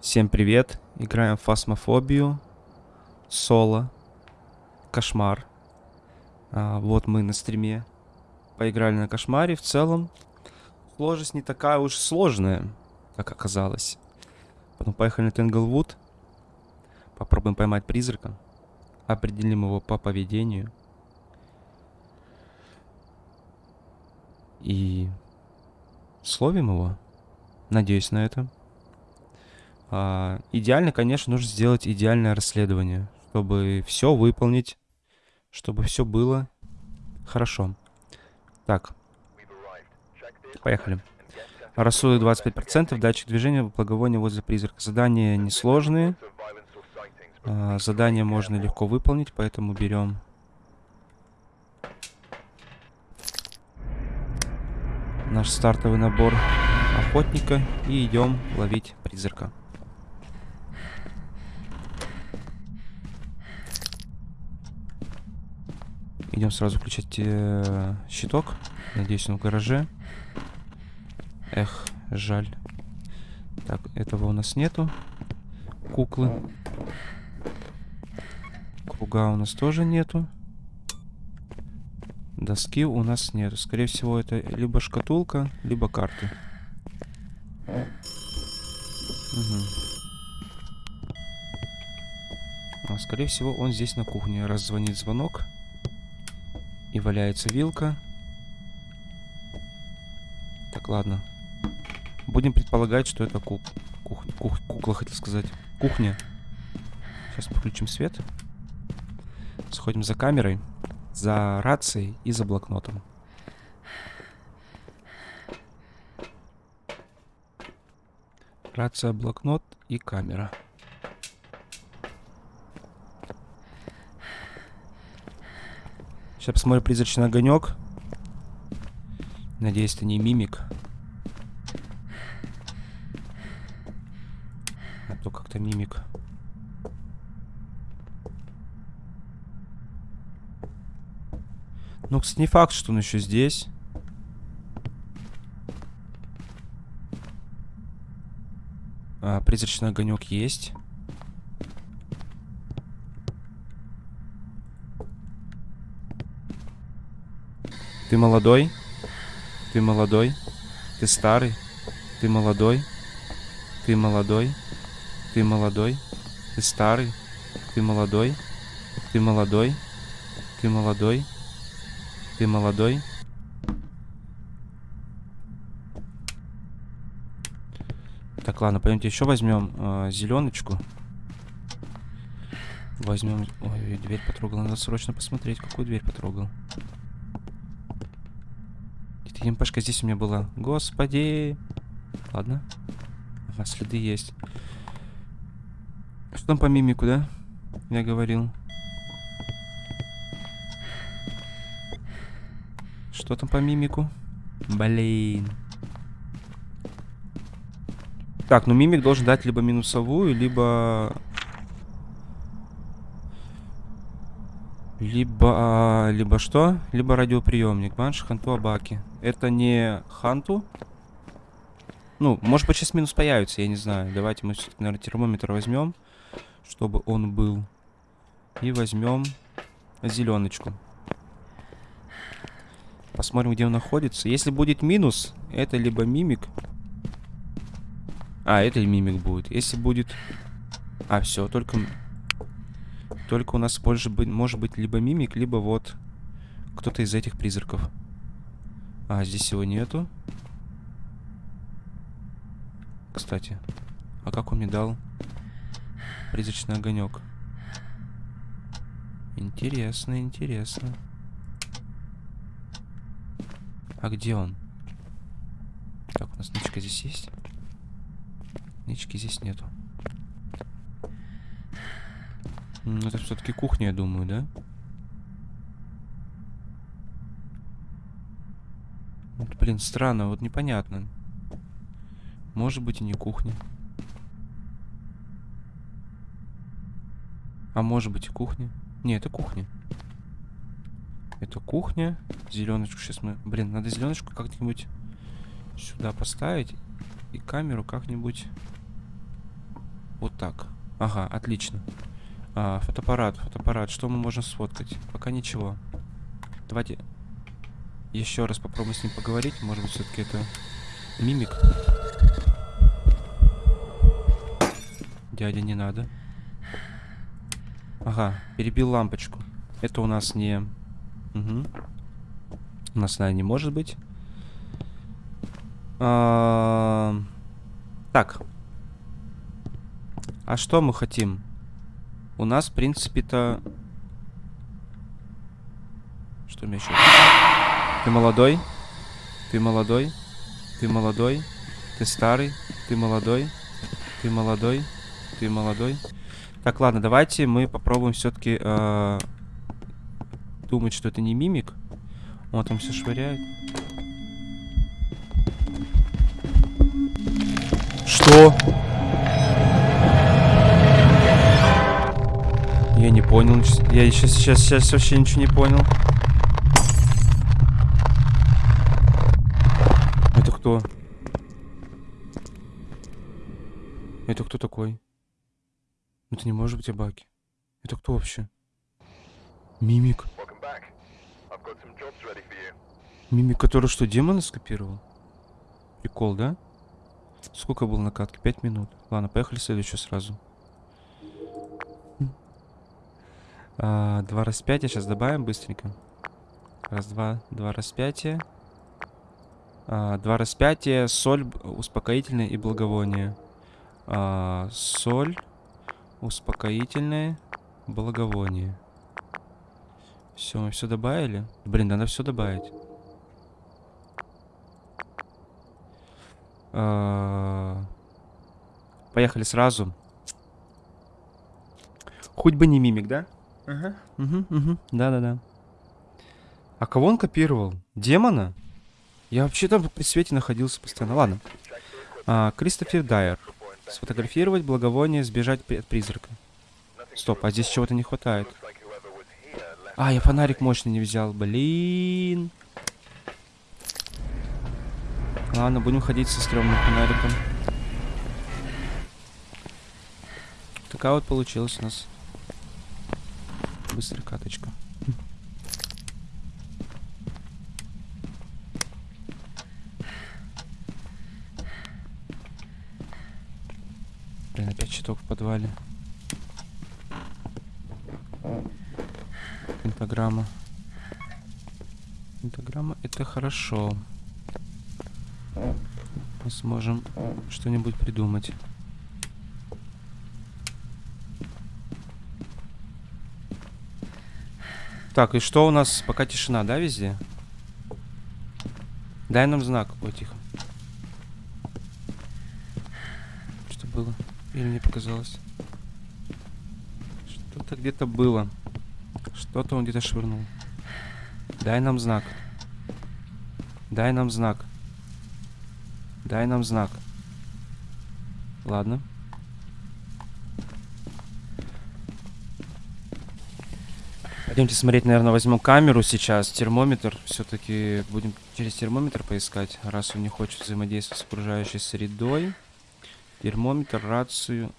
Всем привет! Играем в фасмофобию. Соло. Кошмар. А, вот мы на стриме. Поиграли на кошмаре. В целом, сложность не такая уж сложная, как оказалось. Потом поехали на Тенглвуд. Попробуем поймать призрака. Определим его по поведению. И словим его. Надеюсь на это. А, идеально, конечно, нужно сделать идеальное расследование, чтобы все выполнить, чтобы все было хорошо. Так, поехали. Рассудок 25%, датчик движения, благовоние возле призрака. Задания несложные. А, задания можно легко выполнить, поэтому берем наш стартовый набор охотника и идем ловить призрака. Идем сразу включать э, щиток. Надеюсь, он в гараже. Эх, жаль. Так, этого у нас нету. Куклы. Круга у нас тоже нету. Доски у нас нету. Скорее всего, это либо шкатулка, либо карты. Угу. А, скорее всего, он здесь на кухне. Раз звонит звонок. И валяется вилка. Так, ладно. Будем предполагать, что это кук... Кух... Кух... кукла, хотел сказать. Кухня. Сейчас включим свет. Сходим за камерой, за рацией и за блокнотом. Рация, блокнот и камера. Сейчас посмотрим призрачный огонек. Надеюсь, это не мимик. А то как-то мимик. Ну, кстати, не факт, что он еще здесь. А, призрачный огонек есть. Ты молодой? Ты молодой? Ты старый? Ты молодой? Ты молодой? Ты молодой? Ты старый? Ты молодой? Ты молодой? Ты молодой? Ты молодой? Так, ладно, пойдемте еще возьмем э, зеленочку. Возьмем... Ой, дверь потрогал. Надо срочно посмотреть, какую дверь потрогал. МПшка здесь у меня была. Господи. Ладно. Ага, следы есть. Что там по мимику, да? Я говорил. Что там по мимику? Блин. Так, ну мимик должен дать либо минусовую, либо Либо, а, либо что? Либо радиоприемник. Банш, Ханту, Абаки. Это не Ханту? Ну, может быть, сейчас минус появится, я не знаю. Давайте мы наверное, термометр возьмем, чтобы он был. И возьмем зеленочку. Посмотрим, где он находится. Если будет минус, это либо мимик. А, это и мимик будет. Если будет... А, все, только только у нас больше быть, может быть либо мимик, либо вот кто-то из этих призраков. А, здесь его нету. Кстати, а как он мне дал призрачный огонек? Интересно, интересно. А где он? Так, у нас нычка здесь есть? Нычки здесь нету. Это все-таки кухня, я думаю, да? Вот, блин, странно, вот непонятно. Может быть и не кухня. А может быть и кухня. Не, это кухня. Это кухня. Зеленочку сейчас мы... Блин, надо зеленочку как-нибудь сюда поставить. И камеру как-нибудь Вот так. Ага, отлично. А, фотоаппарат, фотоаппарат. Что мы можем сфоткать? Пока ничего. Давайте еще раз попробуем с ним поговорить. Может быть, все-таки это мимик. Дядя, не надо. Ага, перебил лампочку. Это у нас не... Угу. У нас, наверное, не может быть. А... Так. А что мы хотим? У нас, в принципе-то... Что у меня еще? Ты молодой? Ты молодой? Ты молодой? Ты старый? Ты молодой? Ты молодой? Ты молодой? Так, ладно, давайте мы попробуем все-таки э, думать, что это не мимик. Он там все швыряет. Что? Я не понял. Я сейчас, сейчас, сейчас вообще ничего не понял. Это кто? Это кто такой? Это не может быть Абаки. Это кто вообще? Мимик. Мимик, который что, демона скопировал? Прикол, да? Сколько было накатки? Пять минут. Ладно, поехали следующую сразу. А, два распятия сейчас добавим быстренько. Раз, два, два распятия. А, два распятия, соль, успокоительное и благовоние. А, соль, успокоительное, благовоние. Все, мы все добавили. Блин, надо все добавить. А, поехали сразу. Хоть бы не мимик, да? Ага. Да-да-да. А кого он копировал? Демона? Я вообще там при свете находился постоянно. Ладно. А, Кристофер Дайер. Сфотографировать благовоние, сбежать от призрака. Стоп, а здесь чего-то не хватает. А, я фонарик мощный не взял. Блин. Ладно, будем ходить со стрёмным фонариком. Такая вот получилась у нас. Быстрая каточка. Блин, опять щиток в подвале. Пентаграмма. Пентаграмма это хорошо. Мы сможем что-нибудь придумать. Так, и что у нас? Пока тишина, да, везде? Дай нам знак. Ой, тихо. Что было? Или мне показалось? Что-то где-то было. Что-то он где-то швырнул. Дай нам знак. Дай нам знак. Дай нам знак. Ладно. Пойдемте смотреть, наверное, возьму камеру сейчас, термометр. Все-таки будем через термометр поискать, раз он не хочет взаимодействовать с окружающей средой. Термометр, рацию.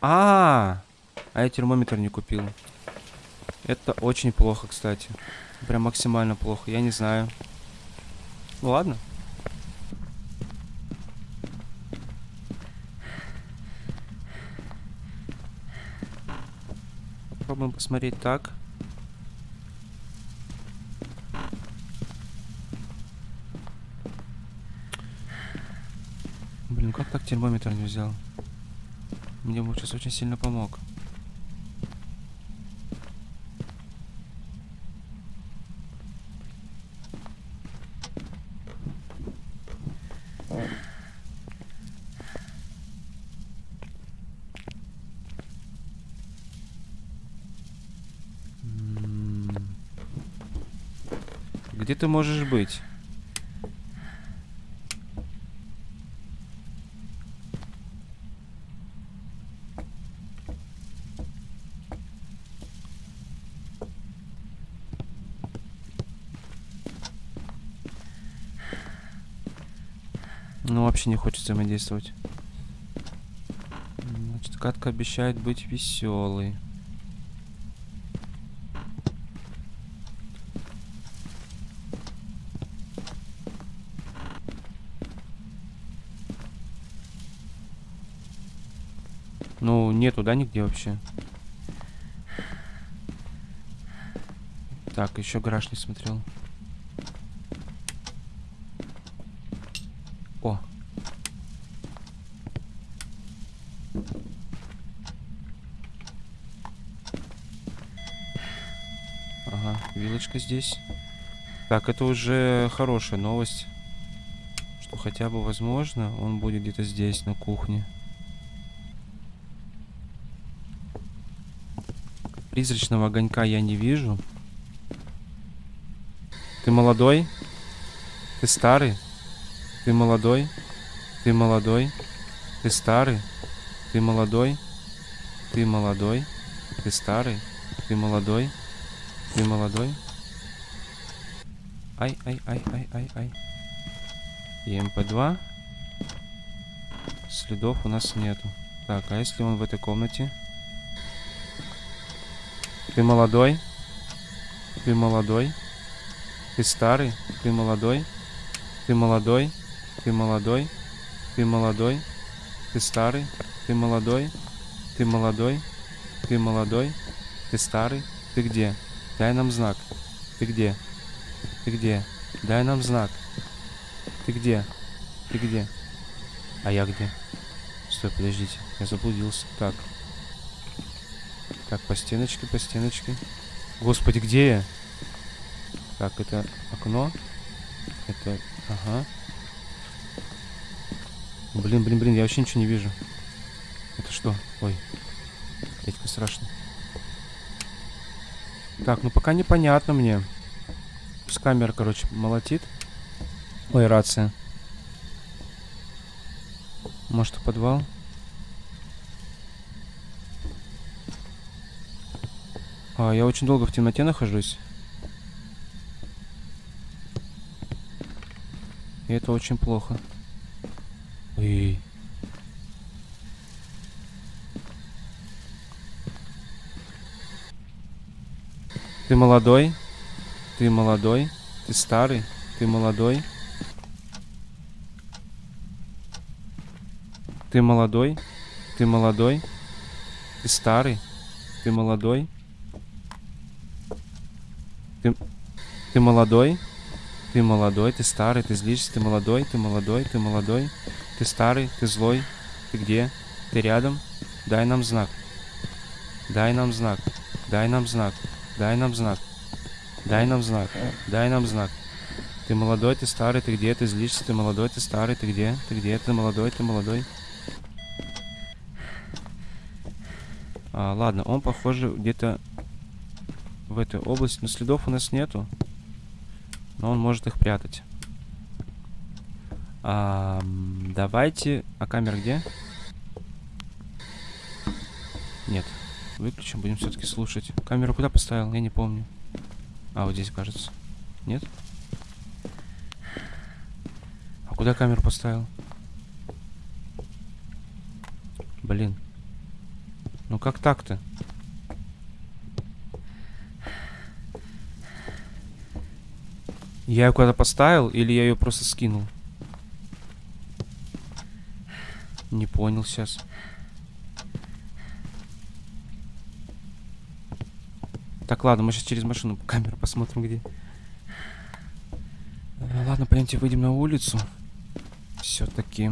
А, -а, -а, а я термометр не купил. Это очень плохо, кстати. Прям максимально плохо. Я не знаю. Ну ладно. Попробуем посмотреть так. Блин, как так термометр не взял? Мне бы сейчас очень сильно помог. Где ты можешь быть? Ну, вообще не хочет взаимодействовать. Значит, катка обещает быть веселой. Ну, нету, да, нигде вообще? Так, еще гараж не смотрел. О. Вилочка здесь. Так, это уже хорошая новость. Что хотя бы, возможно, он будет где-то здесь, на кухне. Призрачного огонька я не вижу. Ты молодой? Ты старый? Ты молодой? Ты молодой? Ты старый? Ты молодой? Ты молодой? Ты старый? Ты молодой? Ты молодой? Ай, ай, ай, ай, ай, ай. И МП2. Следов у нас нету. Так, а если он в этой комнате? Ты молодой? Ты молодой? Ты старый? Ты молодой? Ты молодой? Ты молодой? Ты молодой? Ты старый? Ты молодой? Ты молодой? Ты молодой? Ты старый? Ты где? Дай нам знак. Ты где? Ты где? Дай нам знак. Ты где? Ты где? А я где? Стой, подождите. Я заблудился. Так. Так, по стеночке, по стеночке. Господи, где я? Так, это окно. Это... Ага. Блин, блин, блин, я вообще ничего не вижу. Это что? Ой. Дядька страшно. Так, ну пока непонятно мне. С камера, короче, молотит. Ой, рация. Может, в подвал? А, я очень долго в темноте нахожусь. И это очень плохо. Ой. Ты молодой? Ты молодой? Ты старый? Ты молодой? Ты молодой? Ты молодой? Ты старый? Ты молодой? Ты, ты молодой? Ты молодой, ты старый, ты злишься, ты молодой, ты молодой, ты молодой, ты старый, ты злой. Ты где? Ты рядом? Дай нам знак. Дай нам знак. Дай нам знак. Дай нам знак. Дай нам знак. Дай нам знак. Ты молодой, ты старый, ты где? Ты злишься, ты молодой, ты старый, ты где? Ты где? Ты молодой, ты молодой. А, ладно, он, похоже, где-то в этой области. Но следов у нас нету. Но он может их прятать. А, давайте... А камера где? Нет. Выключим, будем все-таки слушать. Камеру куда поставил? Я не помню. А, вот здесь, кажется. Нет? А куда камеру поставил? Блин. Ну как так-то? Я ее куда-то поставил или я ее просто скинул? Не понял сейчас. Так, ладно, мы сейчас через машину камеру посмотрим, где. Э, ладно, пойдемте выйдем на улицу. Все-таки.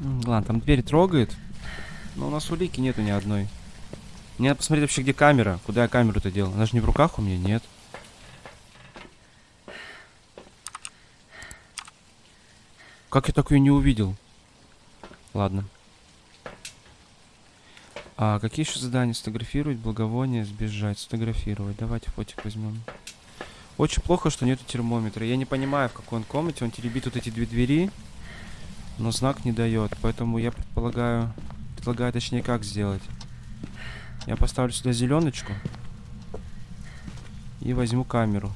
Ладно, там дверь трогает. Но у нас улики нету ни одной. Мне надо посмотреть вообще, где камера. Куда я камеру-то делал? Она же не в руках у меня, нет. Как я так ее не увидел? Ладно. А какие еще задания? Сфотографировать, благовоние, сбежать, сфотографировать. Давайте фотик возьмем. Очень плохо, что нету термометра. Я не понимаю, в какой он комнате. Он теребит вот эти две двери, но знак не дает. Поэтому я предполагаю, предлагаю, точнее, как сделать. Я поставлю сюда зеленочку. И возьму камеру.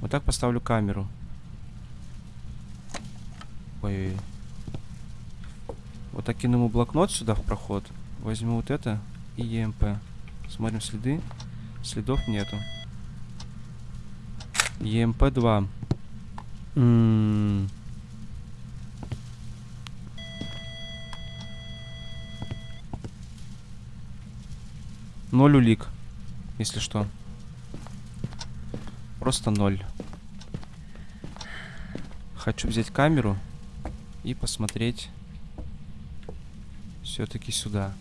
Вот так поставлю камеру. Ой-ой-ой. так кину ему блокнот сюда в проход. Возьму вот это и ЕМП. Смотрим следы. Следов нету. ЕМП-2. М, Ноль улик, если что. Просто ноль. Хочу взять камеру и посмотреть все-таки сюда.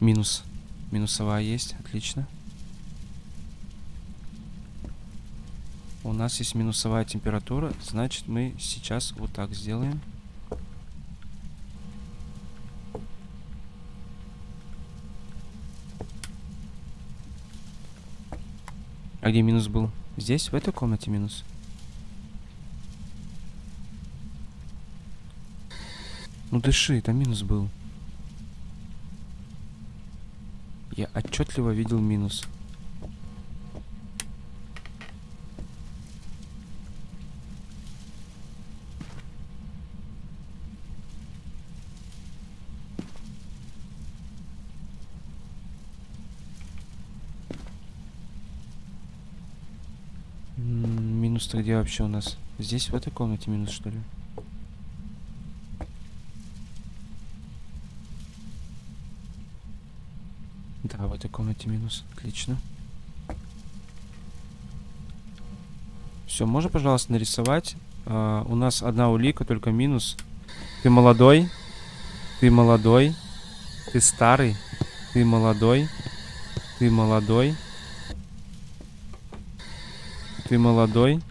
Минус. Минусовая есть, отлично. У нас есть минусовая температура, значит мы сейчас вот так сделаем. А где минус был? Здесь, в этой комнате минус? Ну дыши, там минус был. Я отчетливо видел минус. Минус-то где вообще у нас? Здесь, в этой комнате минус, что ли? Да, в этой комнате минус. Отлично. Все, можно, пожалуйста, нарисовать? А, у нас одна улика, только минус. Ты молодой. Ты молодой. Ты старый. Ты молодой. Ты молодой. Ты молодой.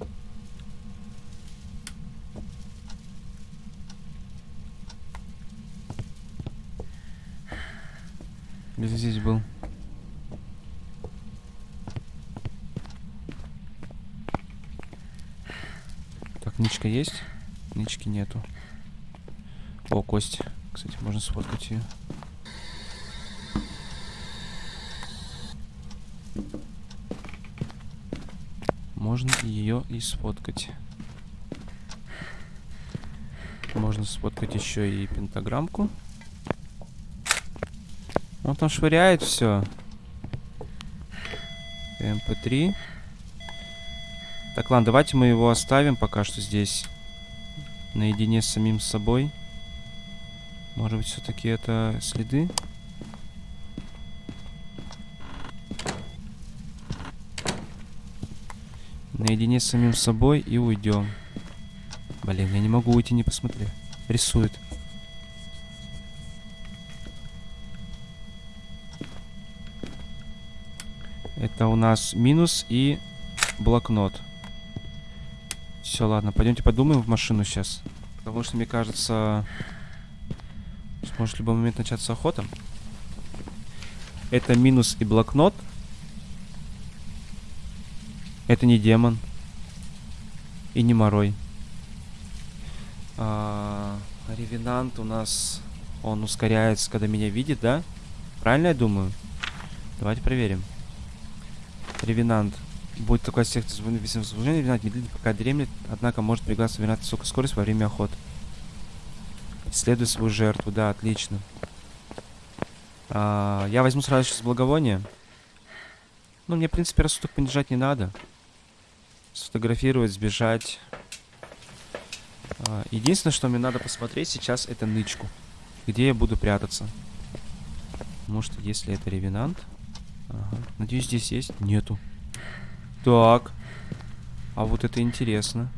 Где здесь был? Так, ничка есть? Нички нету. О, кость. Кстати, можно сфоткать ее. Можно ее и сфоткать. Можно сфоткать еще и пентаграммку. Он там швыряет все. МП3. Так, ладно, давайте мы его оставим пока что здесь. Наедине с самим собой. Может быть, все-таки это следы? Наедине с самим собой и уйдем. Блин, я не могу уйти, не посмотрев. Рисует. Это у нас минус и блокнот. Все, ладно, пойдемте подумаем в машину сейчас. Потому что, мне кажется, может в любой момент начаться охота. Это минус и блокнот. Это не демон. И не морой. А, ревенант у нас... Он ускоряется, когда меня видит, да? Правильно я думаю? Давайте проверим. Ревенант. Будет такой секция служения, ревенант медлительно пока дремлет, однако может пригласить ревенанта высокую скорость во время охоты. Исследуй свою жертву, да, отлично. А, я возьму сразу сейчас благовоние. Ну, мне, в принципе, рассудок понижать не надо. Сфотографировать, сбежать. А, единственное, что мне надо посмотреть сейчас, это нычку. Где я буду прятаться. Может, если это ревенант. Ага. Надеюсь, здесь есть? Нету. Так. А вот это интересно.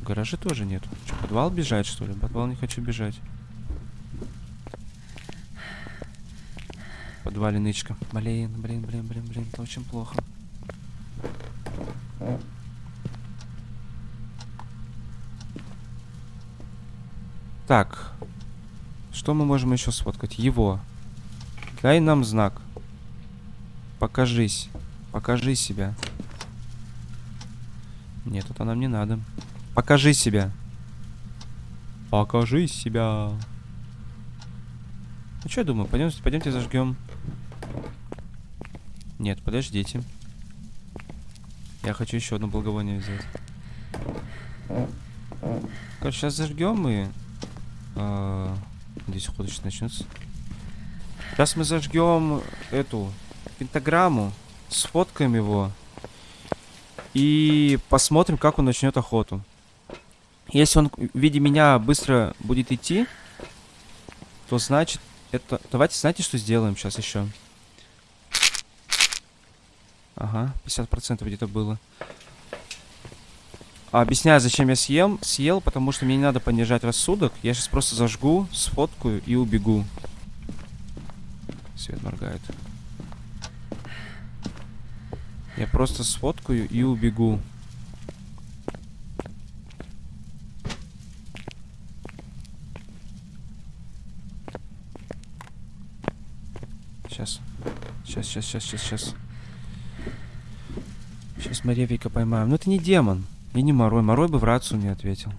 В гараже тоже нету. Что, подвал бежать, что ли? Подвал не хочу бежать. Подвале нычка. Блин, блин, блин, блин, блин. Это очень плохо. Так. Что мы можем еще сфоткать? Его. Дай нам знак. Покажись. Покажи себя. Нет, это нам не надо. Покажи себя. Покажи себя. Ну что я думаю, пойдемте, пойдемте зажгем. Нет, подождите. Я хочу еще одно благовоние взять. Короче, сейчас зажгем и... а, Здесь ход сейчас начнется. Сейчас мы зажгем эту пентаграмму, сфоткаем его и посмотрим, как он начнет охоту. Если он в виде меня быстро будет идти, то значит это... Давайте, знаете, что сделаем сейчас еще? Ага, 50% где-то было. Объясняю, зачем я съем. Съел, потому что мне не надо понижать рассудок. Я сейчас просто зажгу, сфоткаю и убегу. Свет моргает. Я просто сфоткаю и убегу. Сейчас. Сейчас, сейчас, сейчас, сейчас, сейчас. Сейчас мы Ревика поймаем. Ну это не демон. И не Морой. Морой бы в рацию не ответил.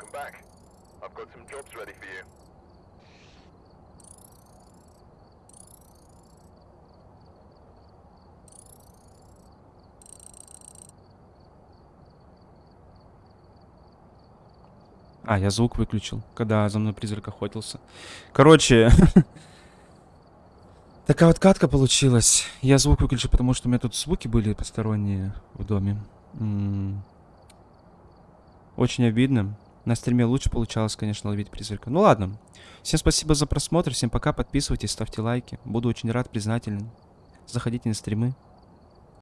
Welcome back. I've got some jobs ready for you. А, я звук выключил, когда за мной призрак охотился. Короче, такая вот катка получилась. Я звук выключил, потому что у меня тут звуки были посторонние в доме. Очень обидно. На стриме лучше получалось, конечно, ловить призрака. Ну ладно. Всем спасибо за просмотр. Всем пока. Подписывайтесь, ставьте лайки. Буду очень рад, признателен. Заходите на стримы.